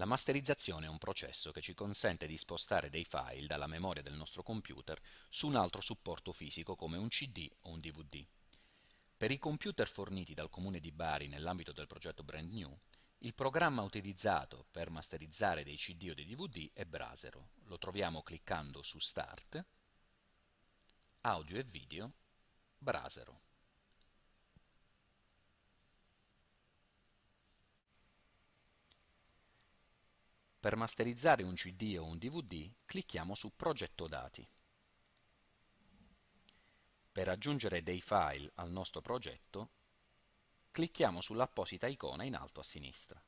La masterizzazione è un processo che ci consente di spostare dei file dalla memoria del nostro computer su un altro supporto fisico come un CD o un DVD. Per i computer forniti dal Comune di Bari nell'ambito del progetto Brand New, il programma utilizzato per masterizzare dei CD o dei DVD è Brasero. Lo troviamo cliccando su Start, Audio e Video, Brasero. Per masterizzare un CD o un DVD clicchiamo su Progetto dati. Per aggiungere dei file al nostro progetto clicchiamo sull'apposita icona in alto a sinistra.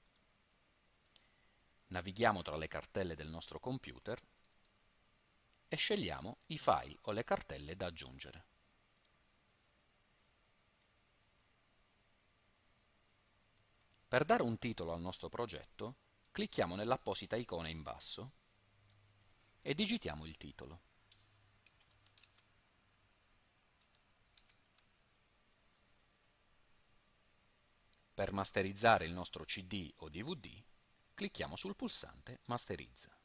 Navighiamo tra le cartelle del nostro computer e scegliamo i file o le cartelle da aggiungere. Per dare un titolo al nostro progetto clicchiamo nell'apposita icona in basso e digitiamo il titolo. Per masterizzare il nostro CD o DVD, clicchiamo sul pulsante Masterizza.